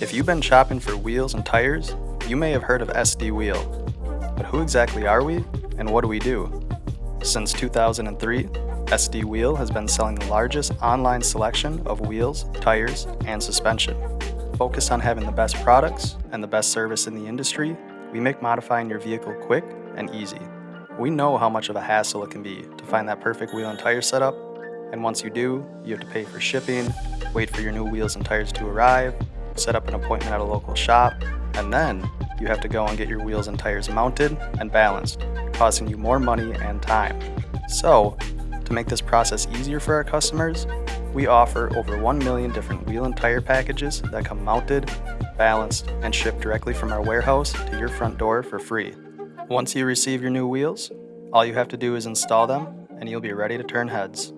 If you've been shopping for wheels and tires, you may have heard of SD Wheel. But who exactly are we and what do we do? Since 2003, SD Wheel has been selling the largest online selection of wheels, tires, and suspension. Focused on having the best products and the best service in the industry, we make modifying your vehicle quick and easy. We know how much of a hassle it can be to find that perfect wheel and tire setup, and once you do, you have to pay for shipping, wait for your new wheels and tires to arrive, set up an appointment at a local shop, and then you have to go and get your wheels and tires mounted and balanced, costing you more money and time. So, to make this process easier for our customers, we offer over 1 million different wheel and tire packages that come mounted, balanced, and shipped directly from our warehouse to your front door for free. Once you receive your new wheels, all you have to do is install them and you'll be ready to turn heads.